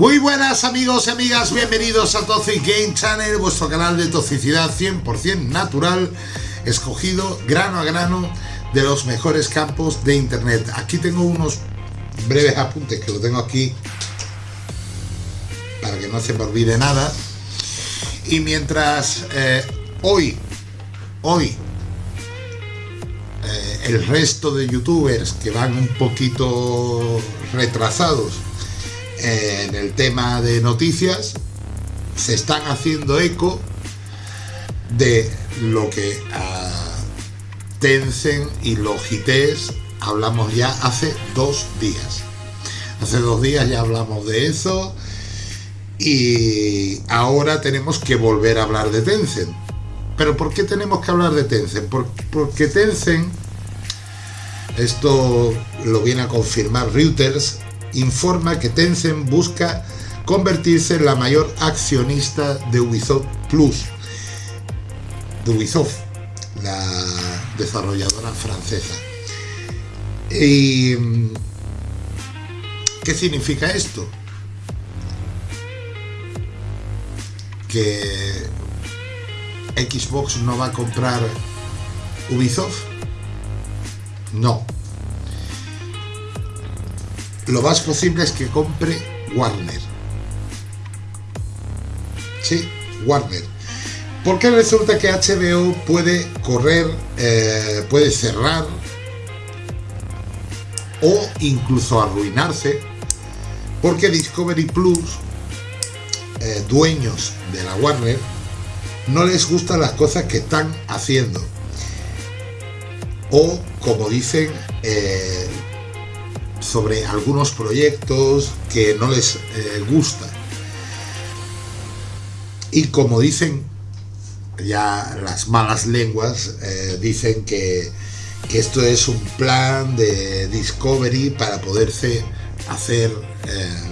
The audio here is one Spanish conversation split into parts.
Muy buenas amigos y amigas, bienvenidos a Toxic Game Channel, vuestro canal de toxicidad 100% natural, escogido grano a grano de los mejores campos de internet. Aquí tengo unos breves apuntes que lo tengo aquí para que no se me olvide nada. Y mientras eh, hoy, hoy, eh, el resto de youtubers que van un poquito retrasados en el tema de noticias se están haciendo eco de lo que a Tencent y Logitech hablamos ya hace dos días. Hace dos días ya hablamos de eso y ahora tenemos que volver a hablar de Tencent. ¿Pero por qué tenemos que hablar de Tencent? Porque Tencent, esto lo viene a confirmar Reuters, informa que Tencent busca convertirse en la mayor accionista de Ubisoft Plus, de Ubisoft, la desarrolladora francesa. ¿Y qué significa esto? Que Xbox no va a comprar Ubisoft. No, lo más posible es que compre Warner. Sí, Warner. Porque resulta que HBO puede correr, eh, puede cerrar o incluso arruinarse porque Discovery Plus, eh, dueños de la Warner, no les gustan las cosas que están haciendo. O, como dicen, eh, sobre algunos proyectos que no les eh, gusta. Y como dicen ya las malas lenguas, eh, dicen que, esto es un plan de Discovery para poderse hacer eh,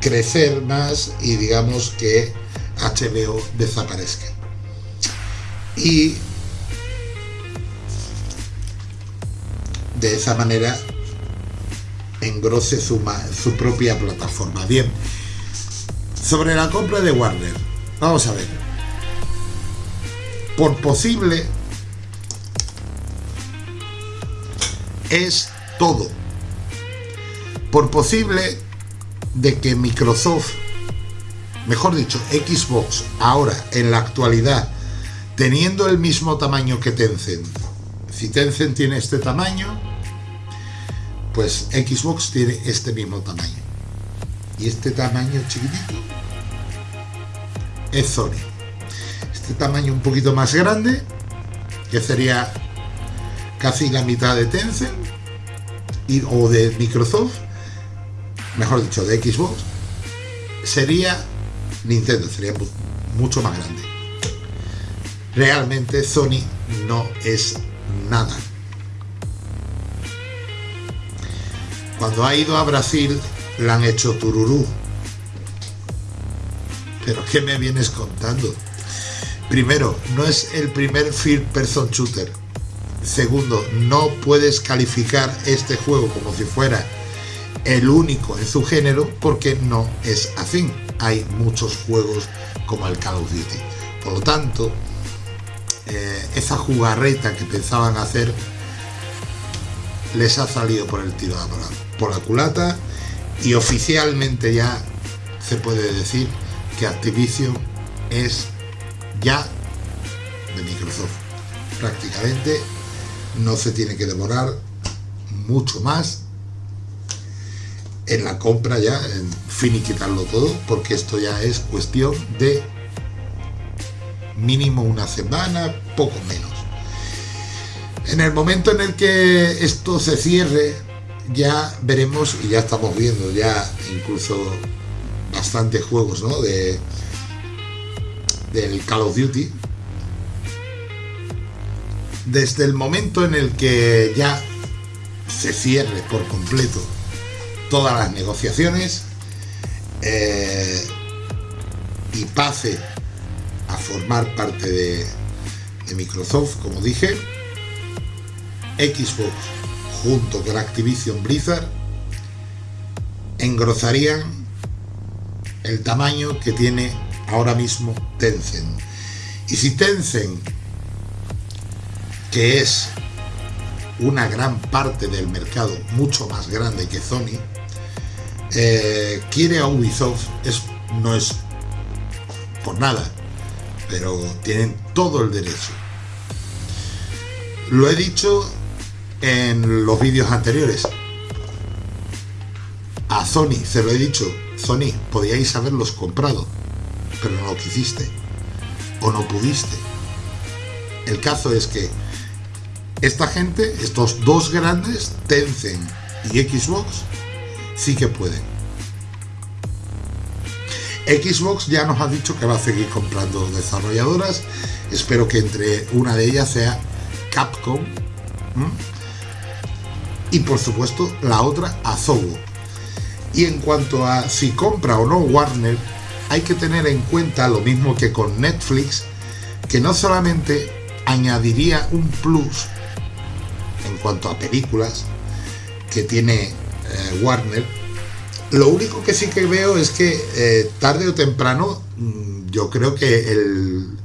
crecer más y digamos que HBO desaparezca. Y de esa manera engrose su, su propia plataforma. Bien, sobre la compra de Warner, vamos a ver. Por posible es todo. Por posible de que Microsoft, mejor dicho, Xbox, ahora en la actualidad, teniendo el mismo tamaño que Tencent, si Tencent tiene este tamaño, pues Xbox tiene este mismo tamaño. Y este tamaño chiquitito es Sony. Este tamaño un poquito más grande, que sería casi la mitad de Tencent o de Microsoft, mejor dicho, de Xbox, sería Nintendo, sería mucho más grande. Realmente Sony no es nada Cuando ha ido a Brasil, le han hecho tururú. ¿Pero qué me vienes contando? Primero, no es el primer first person shooter. Segundo, no puedes calificar este juego como si fuera el único en su género porque no es así. Hay muchos juegos como el Call of Duty. Por lo tanto, eh, esa jugarreta que pensaban hacer les ha salido por el tiro por la culata y oficialmente ya se puede decir que Activision es ya de Microsoft. Prácticamente no se tiene que demorar mucho más en la compra ya, en finiquitarlo todo, porque esto ya es cuestión de mínimo una semana, poco menos. En el momento en el que esto se cierre, ya veremos y ya estamos viendo ya incluso bastantes juegos de del Call of Duty. Desde el momento en el que ya se cierre por completo todas las negociaciones eh, y pase a formar parte de Microsoft como dije Xbox junto con Activision Blizzard, engrosarían el tamaño que tiene ahora mismo Tencent. Y si Tencent, que es una gran parte del mercado mucho más grande que Sony, eh, quiere a Ubisoft, es, no es por nada, pero tienen todo el derecho. Lo he dicho en los vídeos anteriores. A Sony, se lo he dicho, Sony, podíais haberlos comprado, pero no lo quisiste. O no pudiste. El caso es que esta gente, estos dos grandes, Tencent y Xbox, sí que pueden. Xbox ya nos ha dicho que va a seguir comprando desarrolladoras. Espero que entre una de ellas sea Capcom. Y por supuesto la otra Azobo. Y en cuanto a si compra o no Warner, hay que tener en cuenta lo mismo que con Netflix, que no solamente añadiría un plus en cuanto a películas que tiene eh, Warner, lo único que sí que veo es que eh, tarde o temprano mm, yo creo que el,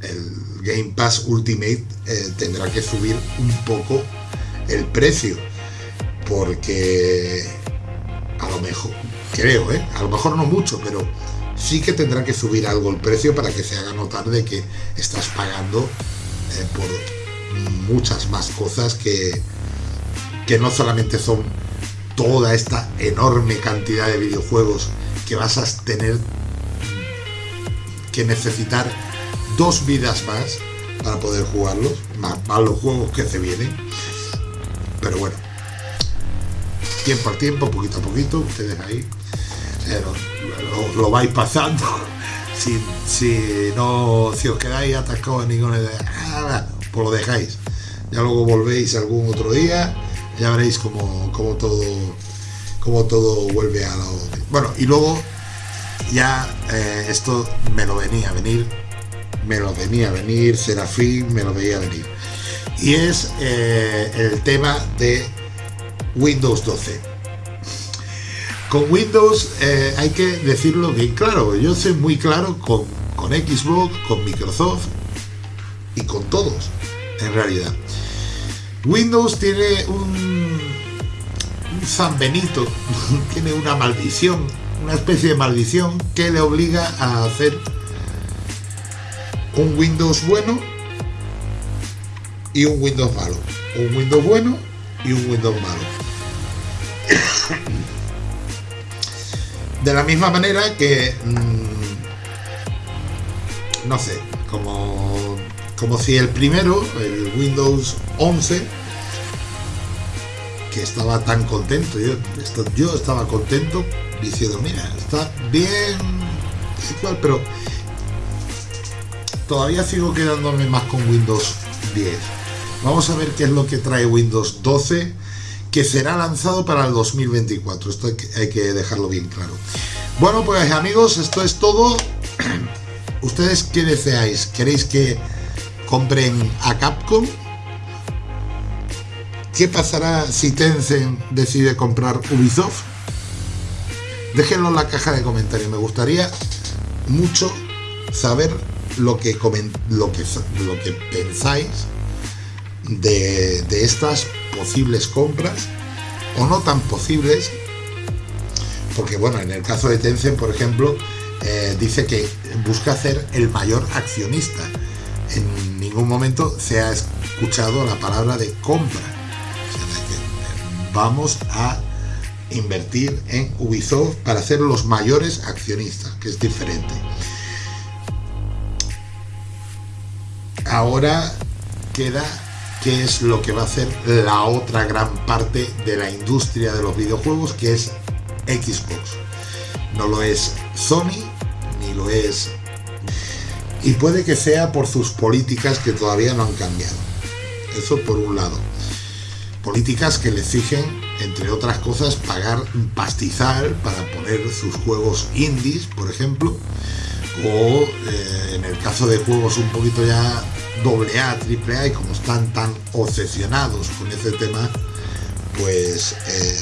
Game Pass Ultimate eh, tendrá que subir un poco el precio porque a lo mejor creo, ¿eh? a lo mejor no mucho pero sí que tendrá que subir algo el precio para que se haga notar de que estás pagando por muchas más cosas que, que no solamente son toda esta enorme cantidad de videojuegos que vas a tener que necesitar dos vidas más para poder jugarlos, más, los juegos que se vienen. Pero bueno, tiempo al tiempo, poquito a poquito, ustedes ahí eh, lo, vais pasando. Si, si, no, si os quedáis atascados en ninguna idea, pues lo dejáis. Ya luego volvéis algún otro día ya veréis como, todo como todo vuelve a lo bueno y luego ya eh, esto me lo venía a venir me lo venía a venir Serafín me lo veía venir y es eh, el tema de Windows 12 con Windows eh, hay que decirlo bien claro yo soy muy claro con, con Xbox con Microsoft y con todos en realidad Windows tiene un, San Benito, tiene una maldición, una especie de maldición que le obliga a hacer un Windows bueno y un Windows malo. Un Windows bueno y un Windows malo. De la misma manera que, mm, no sé, como como si el primero, el Windows 11, que estaba tan contento, yo, yo estaba contento diciendo, mira, está bien, igual, pero todavía sigo quedándome más con Windows 10. Vamos a ver qué es lo que trae Windows 12, que será lanzado para el 2024. Esto hay que dejarlo bien claro. Bueno, pues amigos, esto es todo. ¿Ustedes qué deseáis? ¿Queréis que compren a Capcom. ¿Qué pasará si Tencent decide comprar Ubisoft? Déjenlo en la caja de comentarios. Me gustaría mucho saber lo que, lo que, lo que pensáis de, estas posibles compras o no tan posibles. Porque bueno, en el caso de Tencent, por ejemplo, eh, dice que busca ser el mayor accionista en ningún momento se ha escuchado la palabra de compra. vamos a invertir en Ubisoft para ser los mayores accionistas, que es diferente. Ahora queda qué es lo que va a hacer la otra gran parte de la industria de los videojuegos, que es Xbox. No lo es Sony, ni lo es y puede que sea por sus políticas que todavía no han cambiado. Eso por un lado. Políticas que le exigen, entre otras cosas, pagar pastizal para poner sus juegos indies, por ejemplo, o eh, en el caso de juegos un poquito ya doble A, triple A, y como están tan obsesionados con ese tema, pues eh,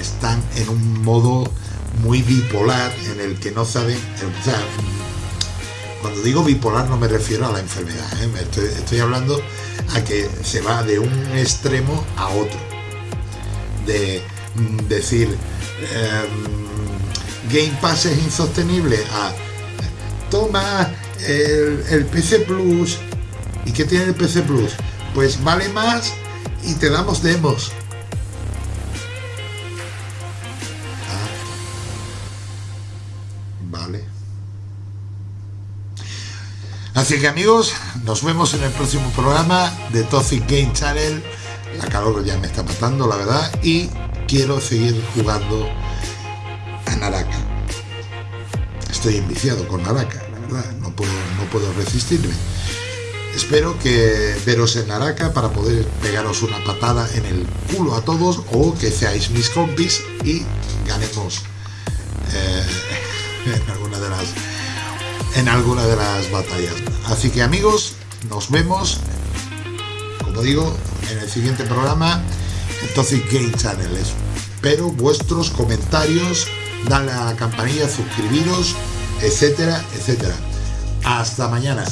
están en un modo muy bipolar en el que no saben, cuando digo bipolar no me refiero a la enfermedad, ¿eh? estoy, hablando a que se va de un extremo a otro. De mm, decir, em, Game Pass es insostenible a toma el, PC Plus. ¿Y qué tiene el PC Plus? Pues vale más y te damos demos. Así que amigos, nos vemos en el próximo programa de Toxic Game Channel. La calor ya me está matando, la verdad, y quiero seguir jugando a Naraka. Estoy enviciado con Naraka, puedo, resistirme. Espero que veros en Naraka para poder pegaros una patada en el culo a todos o que seáis mis compis y ganemos eh, en alguna de las en alguna de las batallas. Así que amigos, nos vemos, como digo, en el siguiente programa, entonces Game Channel. Espero vuestros comentarios, dale a la campanilla, suscribiros, etcétera, etcétera. Hasta mañana.